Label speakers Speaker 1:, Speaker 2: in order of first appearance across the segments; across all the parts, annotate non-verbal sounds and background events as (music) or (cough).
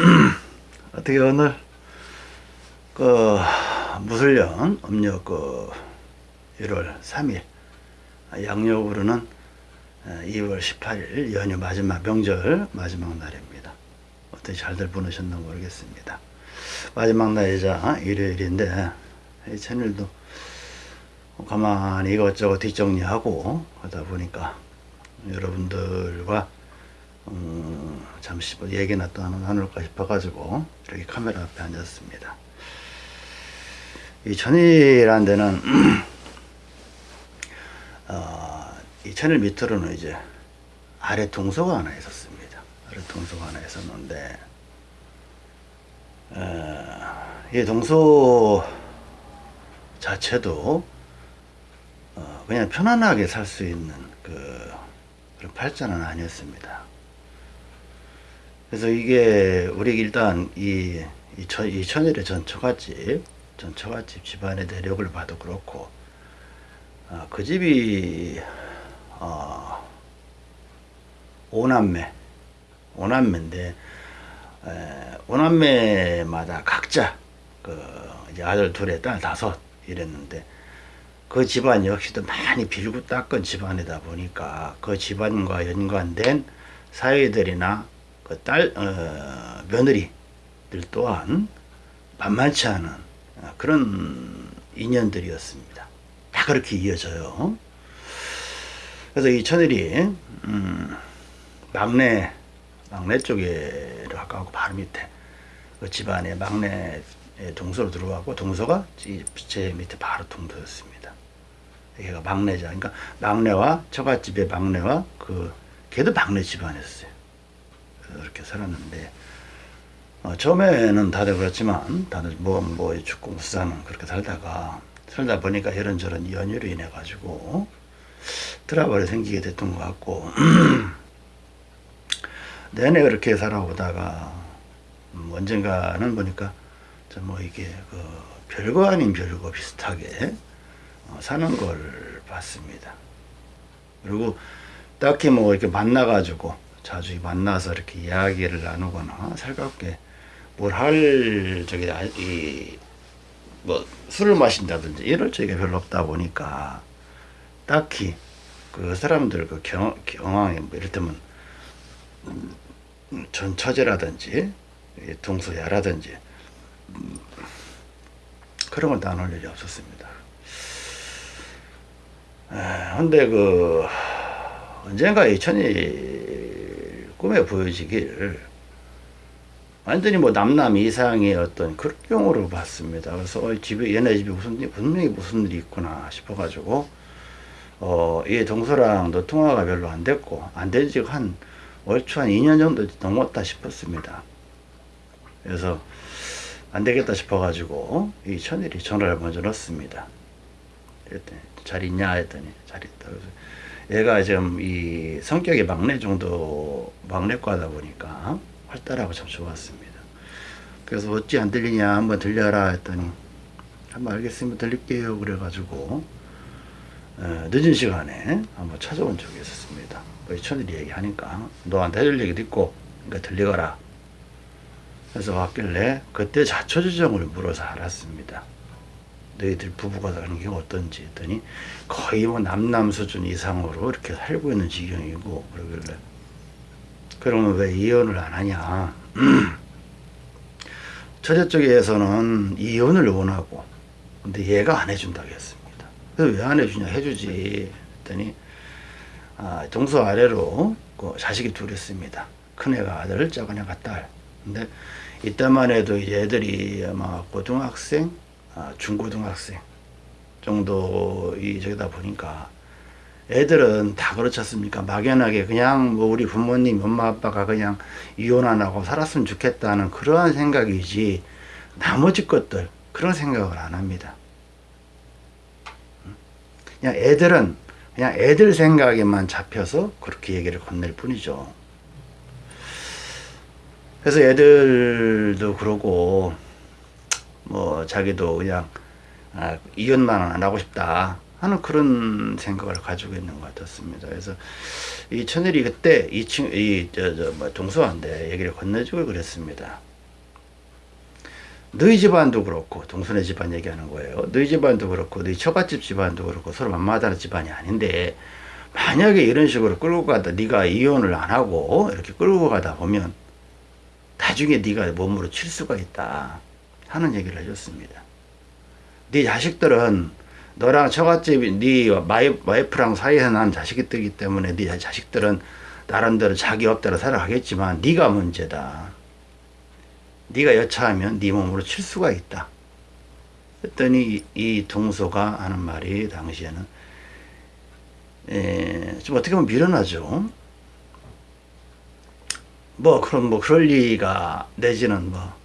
Speaker 1: (clears throat) 어떻게 오늘 그 무술년 음력 그 1월 3일 양력으로는 2월 18일 연휴 마지막 명절 마지막 날입니다. 어떻게 잘들 보내셨나 모르겠습니다. 마지막 날이자 일요일인데 이 천일도 가만히 이것저것 뒷정리하고 하다 보니까 여러분들과 음, 잠시 뭐 얘기나 또 나눌까 싶어가지고 이렇게 카메라 앞에 앉았습니다. 이 천일이라는 데는 (clears throat) 어, 이 천일 밑으로는 이제 아래 동서가 하나 있었습니다. 아래 동서가 하나 있었는데 어, 이 동서 자체도 어, 그냥 편안하게 살 수 있는 그 그런 팔자는 아니었습니다. 그래서 이게 우리 일단 이, 이, 천, 이 천일의 전 처갓집 전 처갓집 집안의 내력을 봐도 그렇고 어, 그 집이 어, 오남매 오남매인데 에, 오남매마다 각자 그 이제 아들 둘에 딸 다섯 이랬는데 그 집안 역시도 많이 빌고 닦은 집안이다 보니까 그 집안과 연관된 사위들이나 그 딸, 어, 며느리들 또한 만만치 않은 그런 인연들이었습니다. 다 그렇게 이어져요. 그래서 이 천일이, 음, 막내, 막내 쪽에 가까고 바로 밑에 그 집안의 막내 동서로 들어가고 동서가 제 밑에 바로 동서였습니다. 얘가 막내자. 그러니까 막내와 처갓집의 막내와 그 걔도 막내 집안이었어요. 이렇게 살았는데 어, 처음에는 다들 그렇지만 다들 뭐뭐 뭐 죽고 무사는 그렇게 살다가 살다 보니까 이런저런 연유로 인해 가지고 트러블이 생기게 됐던 것 같고 (clears throat) 내내 그렇게 살아오다가 음, 언젠가는 보니까 뭐 이게 그 별거 아닌 별거 비슷하게 어, 사는 걸 봤습니다. 그리고 딱히 뭐 이렇게 만나가지고 자주 만나서 이렇게 이야기를 나누거나 살갑게 뭘할 저기 이뭐 술을 마신다든지 이럴 적이 별로 없다 보니까 딱히 그 사람들 그 경, 경황이 뭐 이를테면 음, 전처제라든지 동서야라든지 음, 그런 걸 나눌 일이 없었습니다. 근데 그 언젠가 이 천이 꿈에 보여지길 완전히 뭐 남남 이상의 어떤 그경으로 봤습니다. 그래서 어, 집에 얘네 집에 무슨 분명히 무슨 일이 있구나 싶어가지고 어, 이 동서랑도 통화가 별로 안 됐고 안 된 지가 한 얼추 한 2년 정도 넘었다 싶었습니다. 그래서 안 되겠다 싶어가지고 이 천일이 전화를 먼저 넣습니다. 그랬더니 잘 있냐 했더니 잘 있다. 그래서 얘가 지금 이 성격이 막내 정도 막내과다 보니까 활달하고 참 좋았습니다. 그래서 어찌 안 들리냐 한번 들려라 했더니 한번 알겠으면 들릴게요 그래가지고 어, 늦은 시간에 한번 찾아온 적이 있었습니다. 우리 천일이 얘기하니까 너한테 해줄 얘기도 있고 그러니까 들리거라. 그래서 왔길래 그때 자초지정을 물어서 알았습니다. 너희들 부부가 사는 게 어떤지 했더니 거의 뭐 남남 수준 이상으로 이렇게 살고 있는 지경이고 그러길래 그러면 왜 이혼을 안 하냐? (clears throat) 처제 쪽에서는 이혼을 원하고 근데 얘가 안 해준다고 했습니다. 그래서 왜 안 해주냐? 해주지 했더니 아, 동서 아래로 그 자식이 둘 있습니다. 큰애가 아들 작은 애가 딸. 근데 이때만 해도 애들이 아마 고등학생 아, 중고등학생 정도 이 저기다 보니까 애들은 다 그렇지 않습니까? 막연하게 그냥 뭐 우리 부모님, 엄마 아빠가 그냥 이혼 안 하고 살았으면 좋겠다는 그러한 생각이지 나머지 것들 그런 생각을 안 합니다. 그냥 애들은 그냥 애들 생각에만 잡혀서 그렇게 얘기를 건넬 뿐이죠. 그래서 애들도 그러고 뭐 자기도 그냥 아, 이혼만 안 하고 싶다 하는 그런 생각을 가지고 있는 것 같았습니다. 그래서 이 천일이 그때 이 친, 이, 저, 저, 뭐 동서한테 얘기를 건네주고 그랬습니다. 너희 집안도 그렇고 동선의 집안 얘기하는 거예요. 너희 집안도 그렇고 너희 처갓집 집안도 그렇고 서로 만마다는 집안이 아닌데 만약에 이런 식으로 끌고 가다 네가 이혼을 안 하고 이렇게 끌고 가다 보면 나중에 네가 몸으로 칠 수가 있다 하는 얘기를 해줬습니다. 네 자식들은 너랑 처갓집이 네 와이프랑 사이에서 난 자식이기 때문에 네 자식들은 나름대로 자기 업대로 살아가겠지만 네가 문제다. 네가 여차하면 네 몸으로 칠 수가 있다. 했더니 이, 이 동서가 하는 말이 당시에는 에, 좀 어떻게 보면 미련하죠. 뭐 그럼 뭐 그럴 리가 내지는 뭐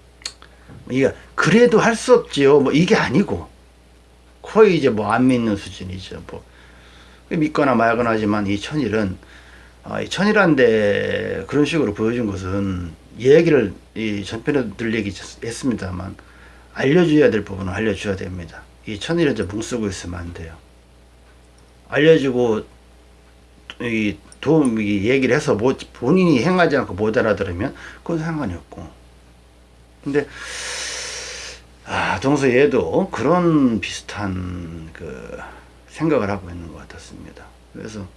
Speaker 1: 이게 그래도 할 수 없지요. 뭐 이게 아니고 거의 이제 뭐 안 믿는 수준이죠. 뭐 믿거나 말거나 하지만 이 천일은 아, 이 천일한데 그런 식으로 보여준 것은 얘기를 이 전편에 늘 얘기했습니다만 알려줘야 될 부분은 알려줘야 됩니다. 이 천일을 이제 뭉쓰고 있으면 안 돼요. 알려주고 이 도움 이 얘기를 해서 뭐 본인이 행하지 않고 못 알아들으면 그건 상관이 없고. 근데 아, 동서 얘도 그런 비슷한 그 생각을 하고 있는 것 같았습니다. 그래서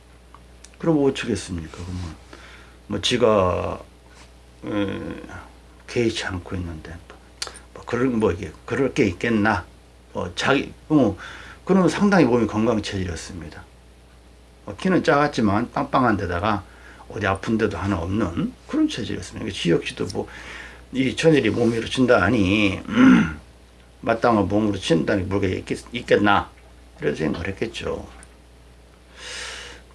Speaker 1: 그럼 뭐 어쩌겠습니까? 그러면 뭐 지가 에, 개의치 않고 있는데 뭐 그럴 뭐 이게 그럴 게 있겠나? 뭐 자기 뭐 그러면 상당히 몸이 건강 체질이었습니다. 어, 키는 작았지만 빵빵한 데다가 어디 아픈 데도 하나 없는 그런 체질이었습니다. 지역시도 뭐 이 천일이 몸으로 친다 하니 마땅한 몸으로 친다니 물게 있겠, 있겠나 이런 생각을 했겠죠.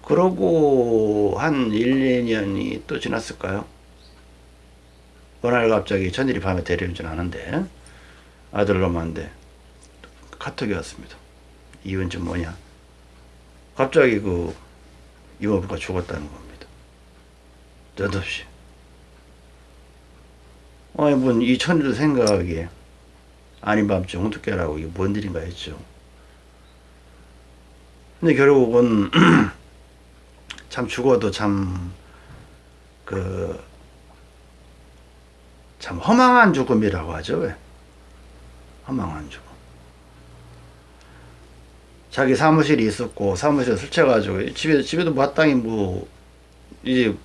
Speaker 1: 그러고 한 1, 2년이 또 지났을까요? 어느 날 갑자기 천일이 밤에 데려오진 않은데 아들 놈한테 카톡이 왔습니다. 이유는 좀 뭐냐? 갑자기 그 이모부가 죽었다는 겁니다. 느없이. 아니, 뭔이 천일도 생각하기에 아닌 밤중 어떻게라고 이게 뭔 일인가 했죠. 근데 결국은 (clears throat) 참 죽어도 참 그, 참 허망한 죽음이라고 하죠. 왜? 허망한 죽음. 자기 사무실이 있었고 사무실에 술 취해가지고 집에 집에도 마땅히 뭐 이제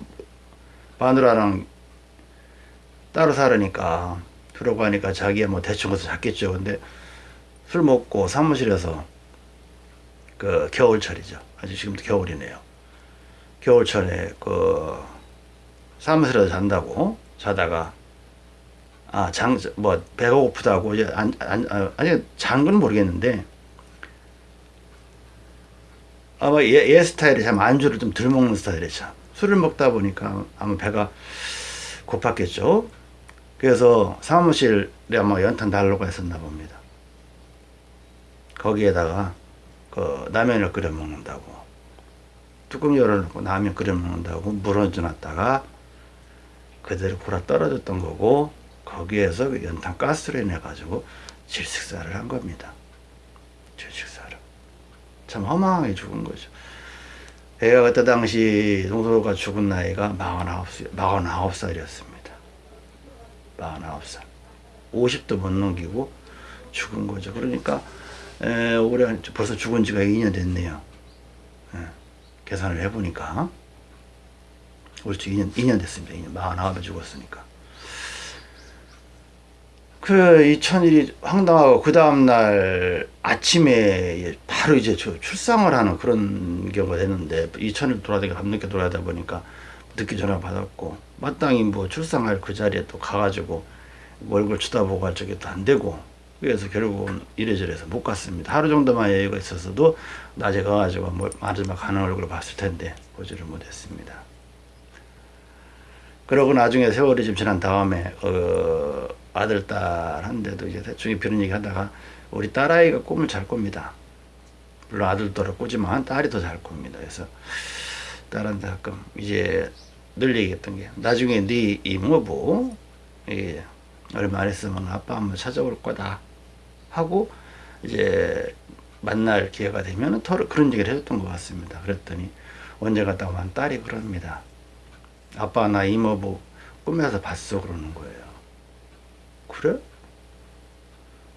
Speaker 1: 마누라랑 따로 살으니까 그러고 하니까 자기야 뭐 대충 것서 잤겠죠. 근데 술 먹고 사무실에서 그 겨울철이죠. 아주 지금도 겨울이네요. 겨울철에 그 사무실에서 잔다고 자다가 아 장 뭐 배가 고프다고 이제 안, 안, 아, 잔건 모르겠는데 아마 얘, 얘 스타일이 참 안주를 좀 덜 먹는 스타일이죠. 술을 먹다 보니까 아마 배가 고팠겠죠. 그래서 사무실에 아마 연탄 달로가 했었나 봅니다. 거기에다가 그 라면을 끓여 먹는다고 뚜껑 열어놓고 라면 끓여 먹는다고 물 얹어놨다가 그대로 골아 떨어졌던 거고 거기에서 그 연탄 가스를 인해 가지고 질식사를 한 겁니다. 질식사를 참 허망하게 죽은 거죠. 애가 그때 당시 동서가 죽은 나이가 49, 49살이었습니다. 49살. 50도 못 넘기고 죽은 거죠. 그러니까 에, 올해 벌써 죽은 지가 2년 됐네요. 에, 계산을 해보니까 옳지 2년, 2년 됐습니다. 2년 49에 죽었으니까. 그 이 천일이 황당하고 그 다음날 아침에 바로 이제 출상을 하는 그런 경우가 됐는데 이 천일 돌아다니까 밤늦게 돌아다 보니까 늦게 전화 받았고 마땅히 뭐 출상할 그 자리에 또 가가지고 얼굴 쳐다보고 할또안 되고 그래서 결국은 이래저래서 못 갔습니다. 하루 정도만 여유가 있었어도 낮에 가가지고 뭐 마지막 가는 얼굴을 봤을 텐데 보지를 못했습니다. 그러고 나중에 세월이 좀 지난 다음에 어, 아들 딸 한데도 이제 대충 그런 얘기 하다가 우리 딸아이가 꿈을 잘 꿉니다. 물론 아들도 꾸지만 딸이 더 잘 꿉니다. 그래서 딸한테 가끔 이제 늘 얘기했던 게 나중에 네 이모부 예, 얼마 안 있으면 아빠 한번 찾아올 거다 하고 이제 만날 기회가 되면 더 그런 얘기를 해줬던 것 같습니다. 그랬더니 언제 갔다 오면 딸이 그럽니다. 아빠 나 이모부 꿈에서 봤어 그러는 거예요. 그래?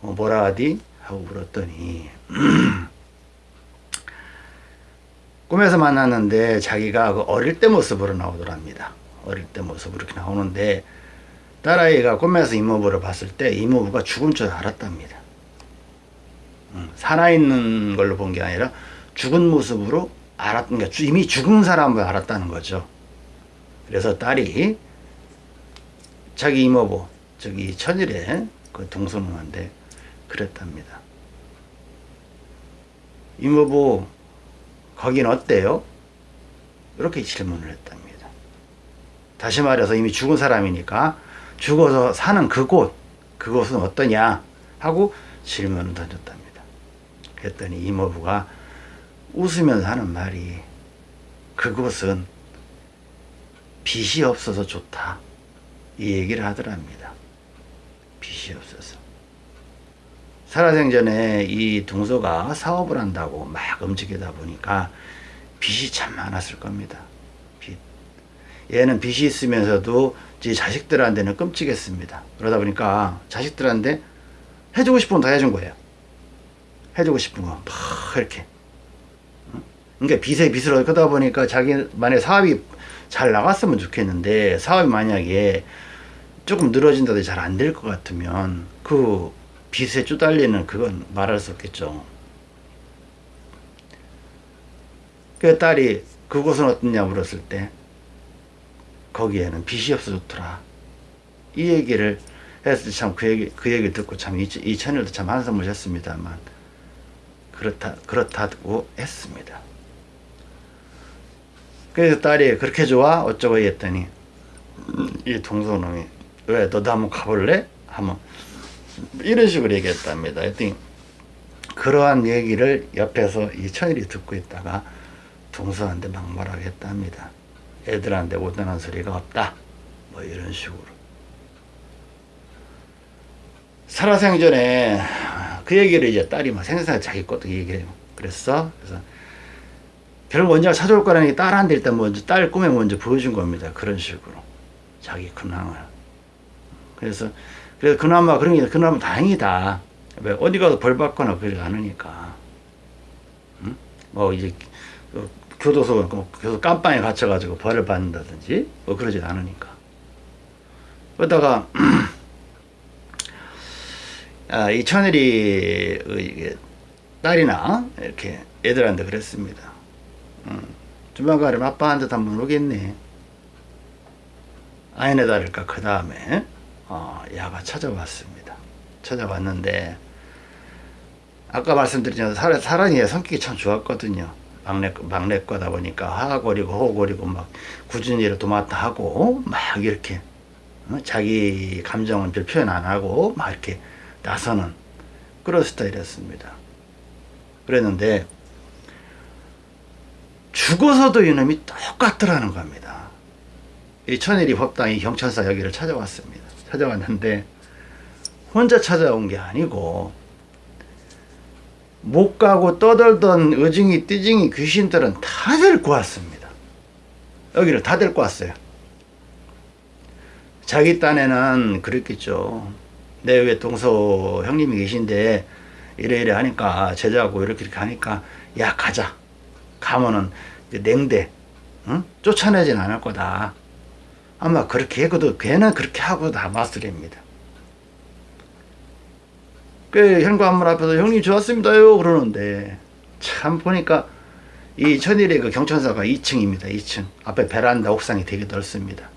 Speaker 1: 어, 뭐라 하디? 하고 물었더니 (clears throat) 꿈에서 만났는데 자기가 그 어릴 때 모습으로 나오더랍니다. 어릴 때 모습으로 이렇게 나오는데 딸아이가 꿈에서 이모부를 봤을 때 이모부가 죽은 줄 알았답니다. 음, 살아있는 걸로 본 게 아니라 죽은 모습으로 알았던 게 이미 죽은 사람을 알았다는 거죠. 그래서 딸이 자기 이모부 저기 천일에 그 동서놈한테 그랬답니다. 이모부 거긴 어때요? 이렇게 질문을 했답니다. 다시 말해서 이미 죽은 사람이니까 죽어서 사는 그곳 그곳은 어떠냐 하고 질문을 던졌답니다. 그랬더니 이모부가 웃으면서 하는 말이 그곳은 빛이 없어서 좋다 이 얘기를 하더랍니다. 빛이 없어서 살아생전에 이 동서가 사업을 한다고 막 움직이다 보니까 빚이 참 많았을 겁니다. 빚. 얘는 빚이 있으면서도 제 자식들한테는 끔찍했습니다. 그러다 보니까 자식들한테 해주고 싶은 건 다 해준 거예요. 해주고 싶은 거, 막 이렇게. 그러니까 빚에 빚을 얻다 보니까 자기 만약 사업이 잘 나갔으면 좋겠는데 사업이 만약에 조금 늘어진다든지 잘안 될 것 같으면 그 빚에 쪼달리는 그건 말할 수 없겠죠. 그 딸이 그곳은 어떻냐 물었을 때 거기에는 빚이 없어 좋더라. 이 얘기를 했을 때 참 그 얘기 그 얘기 듣고 참 이, 이 천일도 참 한숨을 쉬었습니다만 그렇다 그렇다고 했습니다. 그래서 딸이 그렇게 좋아 어쩌고 했더니 이 동서놈이 왜 너도 한번 가볼래? 하면 이런 식으로 얘기했답니다. 그러한 얘기를 옆에서 이 천일이 듣고 있다가 동서한테 막말하게 했답니다. 애들한테 못하는 소리가 없다. 뭐 이런 식으로. 살아생전에 그 얘기를 이제 딸이 막 생생하게 자기 것도 얘기해요. 그랬어? 그래서 결국 원자가 찾아올 거라는 게 딸한테 일단 먼저 딸 꿈에 먼저 보여준 겁니다. 그런 식으로. 자기 근황을. 그래서 그래서 그나마 그런 게 그나마 다행이다. 왜 어디 가서 벌 받거나 그러지 않으니까. 응? 뭐 이제 그 교도소 뭐 교도 깜빵에 갇혀가지고 벌을 받는다든지 뭐 그러지 않으니까. 그러다가 (clears throat) 아, 이 천일이 그 딸이나 이렇게 애들한테 그랬습니다. 음, 조만간에 아빠한테 한번 오겠네. 아이네 다를까 그 다음에 어, 야가 찾아왔습니다. 찾아왔는데 아까 말씀드렸지만 사라, 사랑이의 성격이 참 좋았거든요. 막내 막내 거다 보니까 하고리고 호고리고 막 일을 도맡아 하고 막 이렇게 어? 자기 감정은 별 표현 안 하고 막 이렇게 나서는 그런 스타일이었습니다. 그랬는데 죽어서도 이놈이 똑같더라는 겁니다. 이 천일이 법당이 경찰서 여기를 찾아왔습니다. 찾아왔는데 혼자 찾아온 게 아니고 못 가고 떠들던 의징이 띠징이 귀신들은 다 데리고 왔습니다. 여기를 다 데리고 왔어요. 자기 딴에는 그랬겠죠. 내 위에 동서 형님이 계신데 이래 이래 하니까 제자고 이렇게 이렇게 하니까 야 가자. 가면은 냉대 응? 쫓아내진 않을 거다. 아마 그렇게 해도 걔는 그렇게 하고 남았으랍니다. 그 현관문 앞에서 형님 좋았습니다요 그러는데 참 보니까 이 천일의 그 경천사가 2층입니다. 2층 앞에 베란다 옥상이 되게 넓습니다.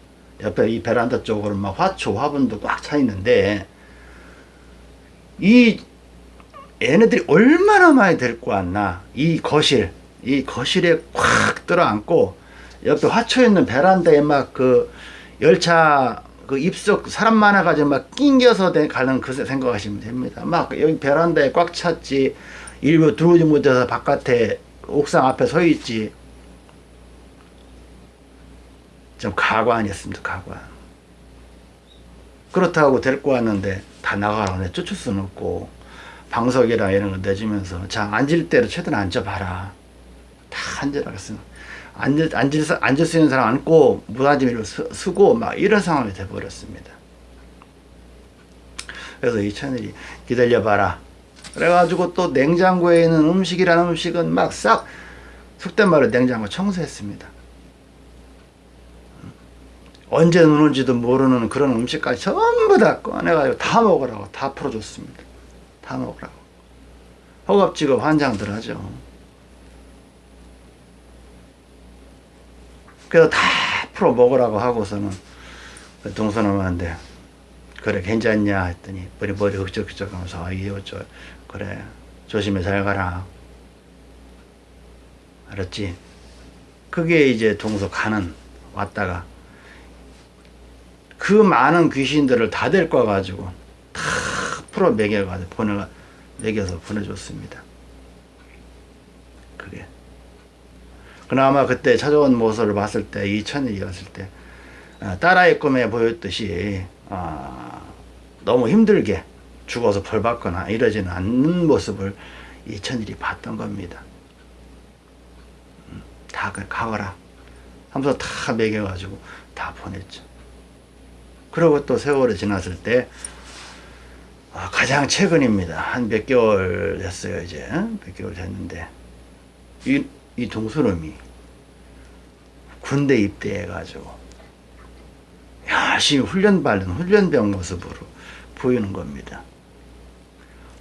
Speaker 1: 옆에 이 베란다 쪽으로 막 화초 화분도 꽉 차 있는데 이 얘네들이 얼마나 많이 데리고 왔나 이 거실 이 거실에 꽉 들어앉고 옆에 화초 있는 베란다에 막그 열차 그 입석 사람 많아가지고 막 낑겨서 가는 그 생각하시면 됩니다. 막 여기 베란다에 꽉 찼지 일부 들어오지 못해서 바깥에 옥상 앞에 서 있지. 좀 가관이었습니다. 가관. 그렇다고 데리고 왔는데 다 나가라네 쫓을 수는 없고 방석이랑 이런 거 내주면서 자 앉을 때로 최대한 앉아봐라. 다 앉으라 그랬습니다. 앉을, 앉을, 앉을 수 있는 사람 앉고 무단지미를 쓰고 막 이런 상황이 돼버렸습니다. 그래서 이 천일이 기다려봐라. 그래가지고 또 냉장고에 있는 음식이라는 음식은 막 싹 속된 말로 냉장고 청소했습니다. 언제 누는지도 모르는 그런 음식까지 전부 다 꺼내가지고 다 먹으라고 다 풀어줬습니다. 다 먹으라고. 허겁지겁 환장들 하죠. 그래서 다 풀어 먹으라고 하고서는 그 동서남한테 그래 괜찮냐 했더니 머리 머리 흑적흑적 하면서 아 이거 저 그래 조심히 잘 가라. 알았지? 그게 이제 동서 가는 왔다가 그 많은 귀신들을 다 데리고 와가지고 다 풀어 먹여가지고 보내 먹여서 보내줬습니다. 그게 그나마 그때 찾아온 모습을 봤을 때 이천일이었을 때 아, 딸아이 꿈에 보였듯이 아, 너무 힘들게 죽어서 벌 받거나 이러지는 않는 모습을 이천일이 봤던 겁니다. 음, 다 그- 가거라 하면서 다 먹여가지고 다 보냈죠. 그리고 또 세월이 지났을 때 아, 가장 최근입니다. 한몇 개월 됐어요 이제 몇 개월 됐는데 이, 이 동서놈이 군대 입대해가지고 열심히 훈련 받는 훈련병 모습으로 보이는 겁니다.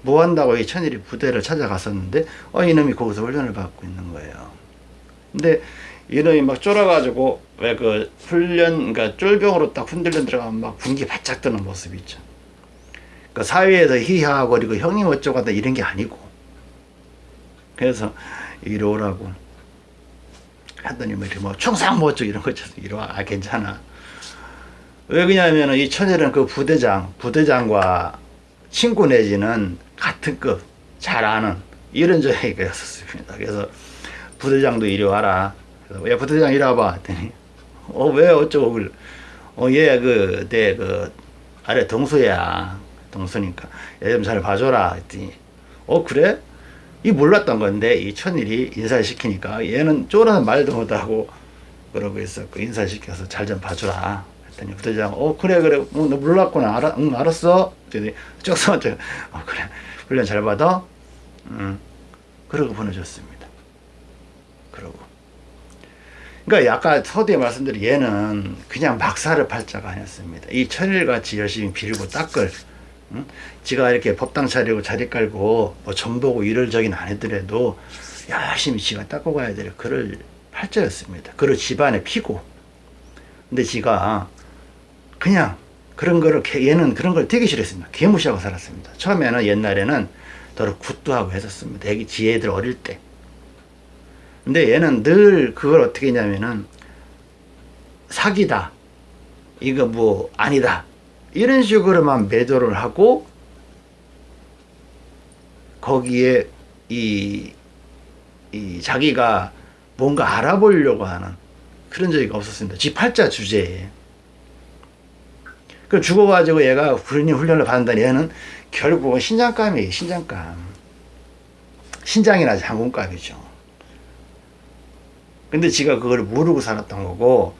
Speaker 1: 뭐 한다고 이 천일이 부대를 찾아갔었는데 어 이놈이 거기서 훈련을 받고 있는 거예요. 근데 이놈이 막 쫄아가지고 왜 그 훈련 그러니까 쫄병으로 딱 흔들려 들어가면 막 군기 바짝 드는 모습 있죠. 그 사회에서 희화거리고 형님 어쩌고 하다 이런 게 아니고 그래서 이리 오라고 하더니 뭐 이렇게 뭐 총상 뭐 어쩌고 이런 거 있잖아 이리 와 아, 괜찮아. 왜 그러냐면은 이 천일은 그 부대장 부대장과 친구 내지는 같은 급 잘 아는 이런 저에게였었습니다. 그래서 부대장도 이리 와라. 그래서 야 부대장 이리 와봐. 했더니 어 왜 어쩌고 어얘그내 그 아래 동수야. 동수니까. 얘 좀 잘 봐줘라. 했더니 어 그래 이 몰랐던 건데 이 천일이 인사를 시키니까 얘는 쫄아서 말도 못하고 그러고 있었고 인사시켜서 잘 좀 봐주라 했더니 부대장 어 그래 그래. 어, 너 몰랐구나. 알아, 응 알았어. 쪽서한테 어 그래. 훈련 잘 받아? 응. 그러고 보내줬습니다. 그러고. 그러니까 아까 서두에 말씀드린 얘는 그냥 막사를 팔자가 아니었습니다. 이 천일같이 열심히 빌고 닦을 응? 지가 이렇게 법당 차리고 자리 깔고 뭐 전보고 일을 저긴 안 했더라도 열심히 지가 닦고 가야 될 그럴 팔자였습니다. 그를 집안에 피고. 근데 지가 그냥 그런 거를 개- 얘는 그런 걸 되게 싫어했습니다. 개무시하고 살았습니다. 처음에는 옛날에는 더러 굿도 하고 했었습니다. 애기 지애들 어릴 때. 근데 얘는 늘 그걸 어떻게 했냐면은 사기다. 이거 뭐 아니다. 이런 식으로만 매도를 하고 거기에 이, 이 자기가 뭔가 알아보려고 하는 그런 적이 없었습니다. 지 팔자 주제에. 그 죽어가지고 얘가 군인 훈련을 받는다니 얘는 결국은 신장감이에요. 신장감. 신장이나 장군감이죠. 근데 지가 그걸 모르고 살았던 거고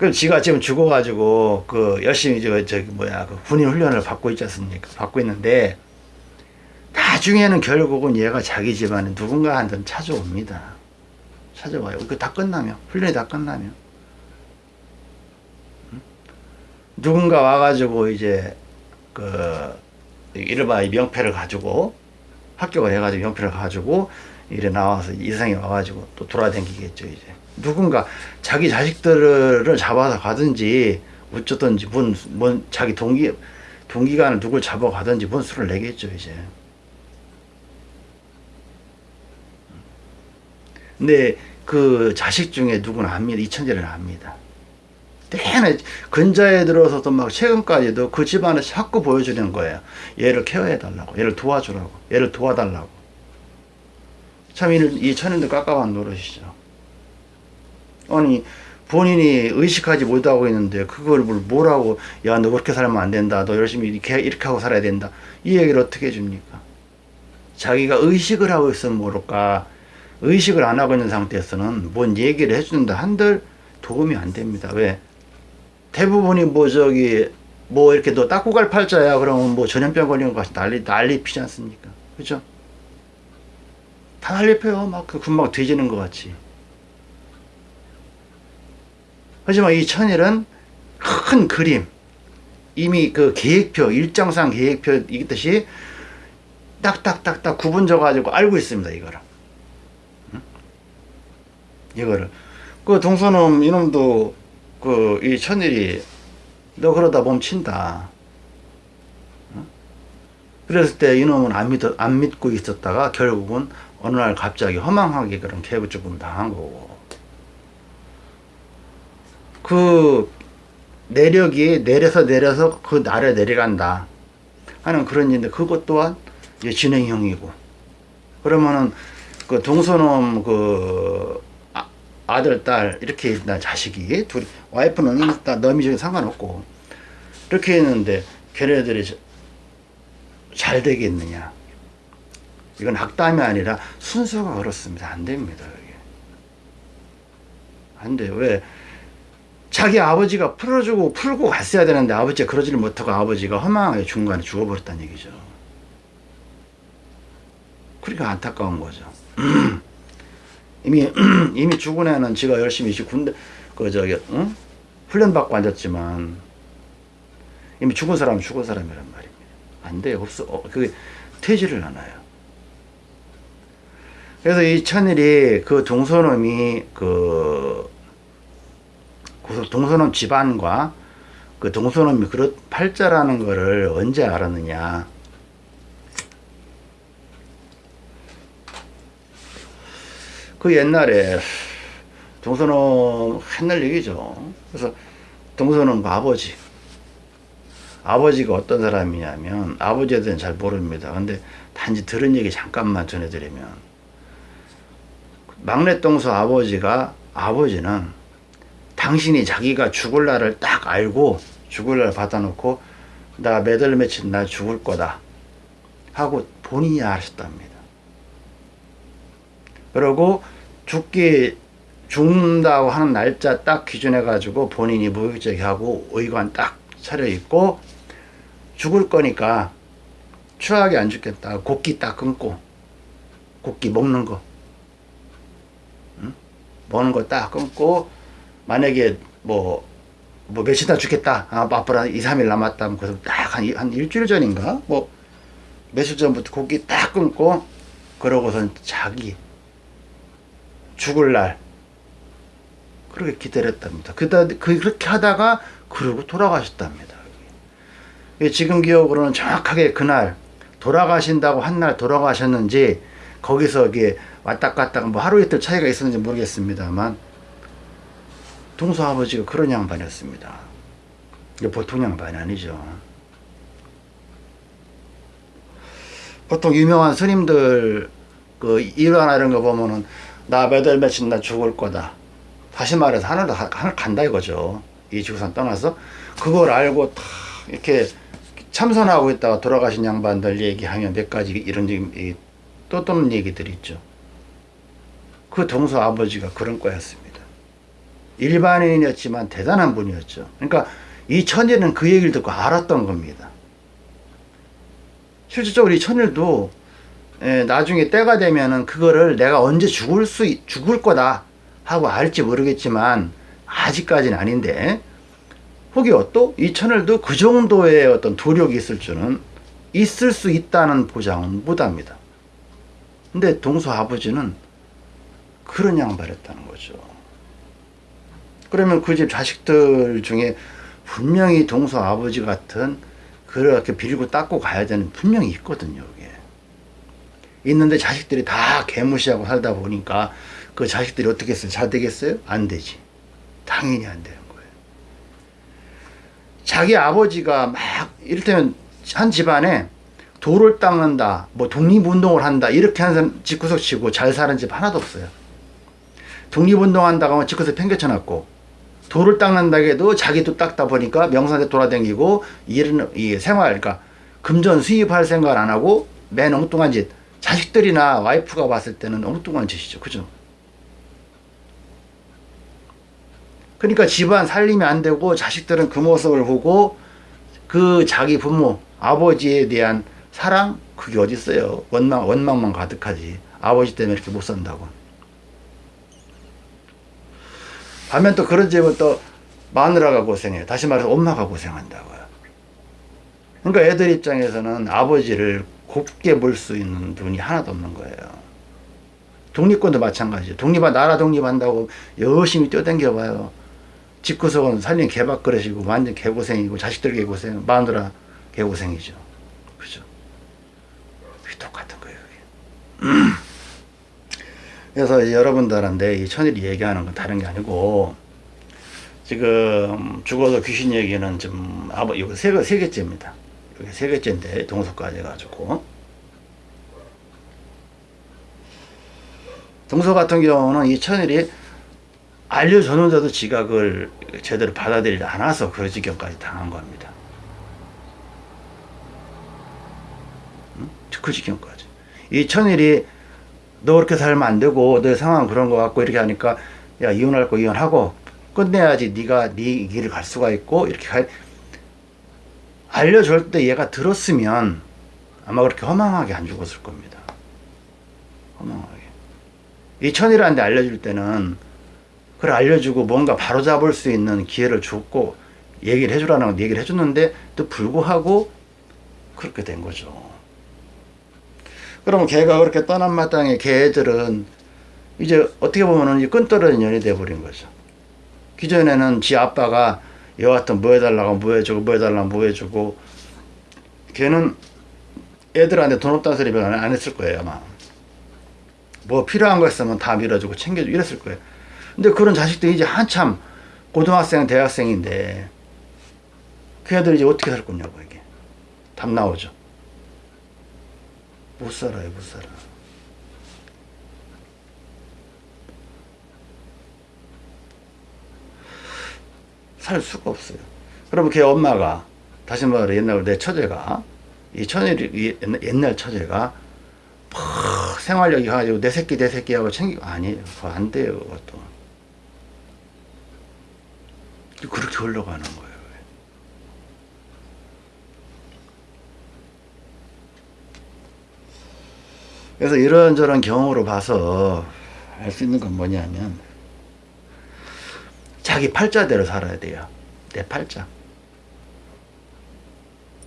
Speaker 1: 그럼 지가 지금 죽어가지고 그 열심히 저 저기 뭐야 그 군인 훈련을 받고 있지 않습니까? 받고 있는데 나중에는 결국은 얘가 자기 집안에 누군가한테는 찾아옵니다. 찾아와요. 그 다 끝나면 훈련이 다 끝나면 응? 누군가 와가지고 이제 그 이른바 이 명패를 가지고 합격을 해가지고 명패를 가지고 이래 나와서 이상이 와가지고 또 돌아다니겠죠 이제 누군가 자기 자식들을 잡아서 가든지 어쩌든지 뭔, 뭔 자기 동기 동기간을 누굴 잡아가든지 뭔 수를 내겠죠 이제. 근데 그 자식 중에 누구는 압니다. 이천재를 압니다. 내내 근자에 들어서도 막 최근까지도 그 집안을 자꾸 보여주는 거예요. 얘를 케어해 달라고 얘를 도와주라고 얘를 도와달라고. 참 이 천인도 깝깝한 노릇이죠 아니 본인이 의식하지 못하고 있는데 그걸 뭘 뭐라고 야 너 그렇게 살면 안 된다 너 열심히 이렇게 이렇게 하고 살아야 된다 이 얘기를 어떻게 해줍니까 자기가 의식을 하고 있으면 모를까 의식을 안 하고 있는 상태에서는 뭔 얘기를 해주는다 한들 도움이 안 됩니다 왜 대부분이 뭐 저기 뭐 이렇게 너 닦고 갈 팔자야 그러면 뭐 전염병 걸린 것 같이 난리 난리 피지 않습니까? 그죠? 다 난리 펴요. 막그 금방 뒤지는 것 같이. 하지만 이 천일은 큰 그림, 이미 그 계획표, 일정상 계획표 이듯이 딱딱딱딱 구분져 가지고 알고 있습니다. 이거를. 응? 이거를. 그 동서놈 이놈도 그 이 천일이 너 그러다 멈친다. 응? 그랬을 때 이놈은 안 믿, 안 믿고 있었다가 결국은 어느 날 갑자기 허망하게 그런 개부 죽음 당한 거고. 그 내력이 내려서 내려서 그 날에 내려간다 하는 그런 일인데 그것 또한 이제 진행형이고. 그러면은 그 동서놈 그 아, 아들 딸 이렇게 있나 자식이 둘 와이프는 일단 너미 중에 상관없고 이렇게 했는데 걔네들이 저- 잘 되겠느냐. 이건 악담이 아니라 순서가 그렇습니다. 안 됩니다 이게. 안 돼요 왜 자기 아버지가 풀어주고 풀고 갔어야 되는데 아버지가 그러지를 못하고 아버지가 허망하게 중간에 죽어버렸다는 얘기죠. 그러니까 안타까운 거죠. (clears throat) 이미 (clears throat) 이미 죽은 애는 지가 열심히 지 군대 그 저기 응? 훈련 받고 앉았지만 이미 죽은 사람은 죽은 사람이란 말입니다. 안 돼요. 없어. 어, 그게 되지를 않아요. 그래서 이 천일이 그 동서놈이 그그 동서놈 집안과 그 동서놈이 그렇 팔자라는 거를 언제 알았느냐. 그 옛날에 동서놈 옛날 얘기죠. 그래서 동서놈 아버지. 아버지가 어떤 사람이냐면 아버지에 대해서는 잘 모릅니다. 근데 단지 들은 얘기 잠깐만 전해드리면 막내 동서 아버지가 아버지는 당신이 자기가 죽을 날을 딱 알고 죽을 날 받아놓고 나 매달 며칠 날 죽을 거다 하고 본인이 아셨답니다. 그리고 죽기 죽는다고 하는 날짜 딱 기준해 가지고 본인이 무역적이 하고 의관 딱 차려 입고 죽을 거니까 추하게 안 죽겠다 곡기 딱 끊고 곡기 먹는 거 응? 먹는 거 딱 끊고 만약에 뭐, 뭐 며칠 다 죽겠다. 아, 앞으로 한 2, 3일 남았다. 하면 그래서 딱 한, 한 일주일 전인가? 뭐, 며칠 전부터 고기 딱 끊고, 그러고선 자기, 죽을 날, 그렇게 기다렸답니다. 그다, 그, 그렇게 하다가, 그러고 돌아가셨답니다. 예, 지금 기억으로는 정확하게 그날, 돌아가신다고 한 날 돌아가셨는지, 거기서 이게 왔다 갔다 뭐 하루 이틀 차이가 있었는지 모르겠습니다만, 동서 아버지가 그런 양반이었습니다. 보통 양반이 아니죠. 보통 유명한 스님들 그 일화나 이런 거 보면은 나 몇월 며칠 나 죽을 거다. 다시 말해서 하늘도 하- 하늘 간다 이거죠. 이 지구상 떠나서 그걸 알고 다 이렇게 참선하고 있다가 돌아가신 양반들 얘기하면 몇 가지 이런 또는 얘기들이 있죠. 그 동서 아버지가 그런 거였습니다. 일반인이었지만 대단한 분이었죠. 그러니까 이 천일은 그 얘기를 듣고 알았던 겁니다. 실질적으로 이 천일도 예, 나중에 때가 되면은 그거를 내가 언제 죽을 수 있- 죽을 거다 하고 알지 모르겠지만 아직까지는 아닌데 혹여 또 이 천일도 그 정도의 어떤 도력이 있을 줄은 있을 수 있다는 보장은 못합니다. 근데 동서 아버지는 그런 양반이었다는 거죠. 그러면 그 집 자식들 중에 분명히 동서 아버지 같은 그렇게 빌고 닦고 가야 되는 분명히 있거든요. 이게. 있는데 자식들이 다 개무시하고 살다 보니까 그 자식들이 어떻게 했어요? 잘 되겠어요? 안 되지. 당연히 안 되는 거예요. 자기 아버지가 막 이를테면 한 집안에 돌을 닦는다, 뭐 독립운동을 한다 이렇게 하는 집구석 치고 잘 사는 집 하나도 없어요. 독립운동한다고 하면 집구석 팽개쳐놨고 돌을 닦는다 해도 자기도 닦다 보니까 명산에 돌아다니고 일은 이 생활 그러니까 금전 수입할 생각 안 하고 맨 엉뚱한 짓 자식들이나 와이프가 봤을 때는 엉뚱한 짓이죠? 그죠? 그러니까 집안 살림이 안 되고 자식들은 그 모습을 보고 그 자기 부모 아버지에 대한 사랑? 그게 어디 있어요? 원망 원망만 가득하지. 아버지 때문에 이렇게 못 산다고 반면 또 그런 집은 또 마누라가 고생해요. 다시 말해서 엄마가 고생한다고요. 그러니까 애들 입장에서는 아버지를 곱게 볼 수 있는 눈이 하나도 없는 거예요. 독립권도 마찬가지죠. 독립한 나라 독립한다고 열심히 뛰어댕겨봐요. 집구석은 살림 개밥그릇이고 완전 개고생이고 자식들 개고생 마누라 개고생이죠. 그죠? 똑같은 거예요 (clears throat) 그래서 여러분들한테 이 천일이 얘기하는 건 다른 게 아니고 지금 죽어서 귀신 얘기는 좀 아버 이거 세, 개- 세 개째입니다 이게 세 개째인데 동서까지 해가지고 동서 같은 경우는 이 천일이 알려줬는데도 지각을 제대로 받아들이지 않아서 그 지경까지 당한 겁니다. 응? 그 지경까지. 이 천일이 너 그렇게 살면 안 되고 너 상황 그런 거 같고 이렇게 하니까 야 이혼할 거 이혼하고 끝내야지 네가 네 길을 갈 수가 있고 이렇게 가, 알려줄 때 얘가 들었으면 아마 그렇게 허망하게 안 죽었을 겁니다. 허망하게. 이 천일한테 알려줄 때는 그걸 알려주고 뭔가 바로잡을 수 있는 기회를 줬고 얘기를 해주라는 얘기를 해줬는데 또 불구하고 그렇게 된 거죠. 그러면 걔가 그렇게 떠난 마땅에 걔들은 이제 어떻게 보면은 끈떨어진 년이 돼버린 거죠. 기존에는 지 아빠가 여하튼 뭐 해달라고 뭐 해주고 뭐 해달라고 뭐 해주고 걔는 애들한테 돈 없다는 소리 안 했을 거예요 아마. 뭐 필요한 거 있으면 다 밀어주고 챙겨주고 이랬을 거예요. 근데 그런 자식들이 이제 한참 고등학생 대학생인데 그 애들이 이제 어떻게 살 거냐고 이게. 답 나오죠 못 살아요 못 살아 살 수가 없어요. 그러면 걔 엄마가 다시 말해 옛날 내 처제가 이 천일이 이 옛날- 처제가 막 생활력이 가지고 내 새끼 내 새끼 하고 챙기고 아니에요. 그거 안 돼요. 그것도 그렇게 흘러가는 거예요. 그래서 이런저런 경우로 봐서 알 수 있는 건 뭐냐면 자기 팔자대로 살아야 돼요. 내 팔자.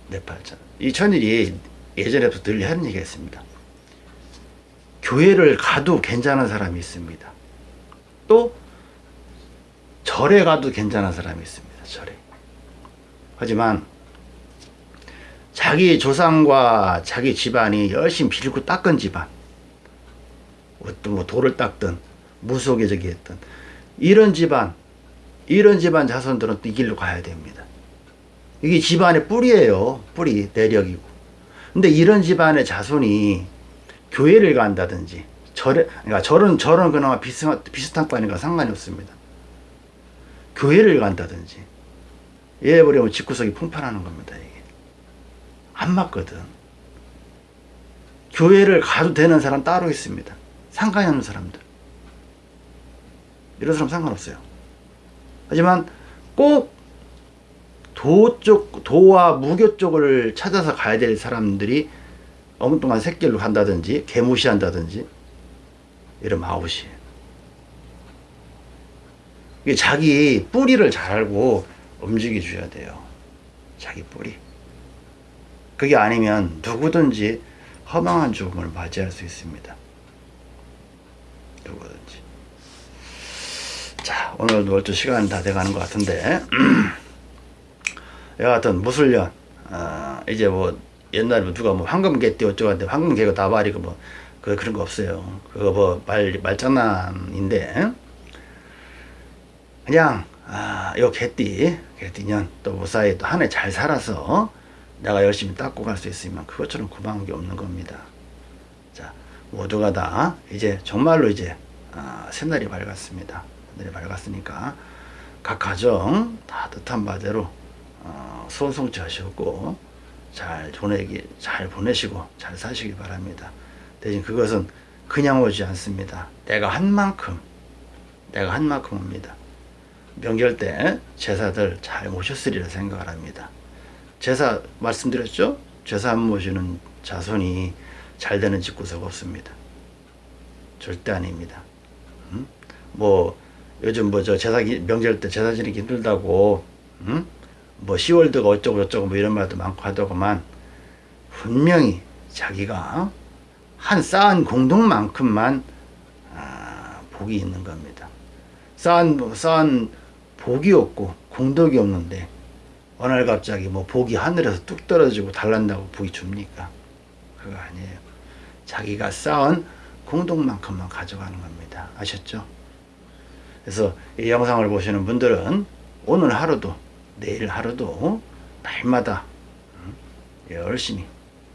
Speaker 1: 내 팔자. 이 천일이 예전에부터 늘 하는 얘기가 있습니다. 교회를 가도 괜찮은 사람이 있습니다. 또 절에 가도 괜찮은 사람이 있습니다. 절에. 하지만 자기 조상과 자기 집안이 열심히 빌고 닦은 집안 어떤 뭐 돌을 닦든 무속에 저기 했든 이런 집안 이런 집안 자손들은 또이 길로 가야 됩니다. 이게 집안의 뿌리예요. 뿌리, 내력이고. 근데 이런 집안의 자손이 교회를 간다든지, 절에, 그러니까 절은, 절은 그나마 비슷한, 비슷한 과니까 상관이 없습니다. 교회를 간다든지, 얘 버리면 집구석이 풍파나는 겁니다. 안 맞거든. 교회를 가도 되는 사람 따로 있습니다. 상관이 없는 사람들. 이런 사람 상관없어요. 하지만 꼭 도 쪽, 도와 무교 쪽을 찾아서 가야 될 사람들이 엉뚱한 새길로 간다든지 개무시한다든지 이러면 아웃이에요. 자기 뿌리를 잘 알고 움직여 줘야 돼요. 자기 뿌리. 그게 아니면 누구든지 허망한 죽음을 맞이할 수 있습니다. 누구든지. 자, 오늘도 벌써 시간이 다 돼가는 것 같은데, (clears throat) 여하튼 무술년, 어, 이제 뭐 옛날에 뭐 누가 뭐 황금개띠 어쩌고 하는데 황금개가 나발이고 뭐, 그, 그런 거 없어요. 그거 뭐 말, 말장난인데, 그냥, 아, 요 개띠, 개띠년 또 무사히 또 한 해 잘 살아서 내가 열심히 닦고 갈 수 있으면 그것처럼 고마운 게 없는 겁니다. 자, 모두가 다 이제 정말로 이제 아, 새날이 밝았습니다. 새날이 밝았으니까 각 가정 다 뜻한 바대로 어, 소원성취 하시고 잘 보내기 잘 보내시고 잘 사시기 바랍니다. 대신 그것은 그냥 오지 않습니다. 내가 한 만큼 내가 한 만큼 옵니다. 명절 때 제사들 잘 모셨으리라 생각을 합니다. 제사 말씀드렸죠? 제사 안 모시는 자손이 잘 되는 집구석 없습니다. 절대 아닙니다. 음? 뭐 요즘 뭐 저 제사 기- 명절 때 제사 지내기 힘들다고 음? 뭐 10월드가 어쩌고 저쩌고 뭐 이런 말도 많고 하더구만 분명히 자기가 한 쌓은 공동만큼만 아, 복이 있는 겁니다. 쌓은 쌓은 복이 없고 공덕이 없는데 어느 날 갑자기 뭐 복이 하늘에서 뚝 떨어지고 달란다고 복이 줍니까? 그거 아니에요. 자기가 쌓은 공동만큼만 가져가는 겁니다. 아셨죠? 그래서 이 영상을 보시는 분들은 오늘 하루도 내일 하루도 날마다 음, 열심히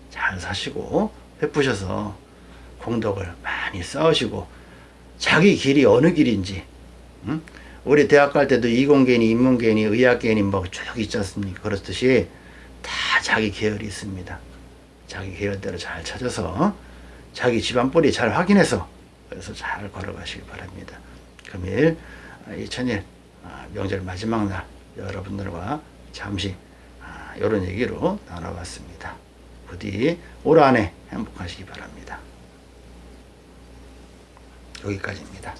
Speaker 1: 잘 사시고 베푸셔서 공덕을 많이 쌓으시고 자기 길이 어느 길인지 음? 우리 대학 갈 때도 이공계니 인문계니 의학계니 뭐 쭉 있지 않습니까 그렇듯이 다 자기 계열이 있습니다 자기 계열대로 잘 찾아서 자기 집안 뿌리 잘 확인해서 그래서 잘 걸어가시기 바랍니다 금일 2000일 아, 명절 마지막 날 여러분들과 잠시 이런 얘기로 나눠봤습니다. 부디 올 한해 행복하시기 바랍니다. 여기까지입니다.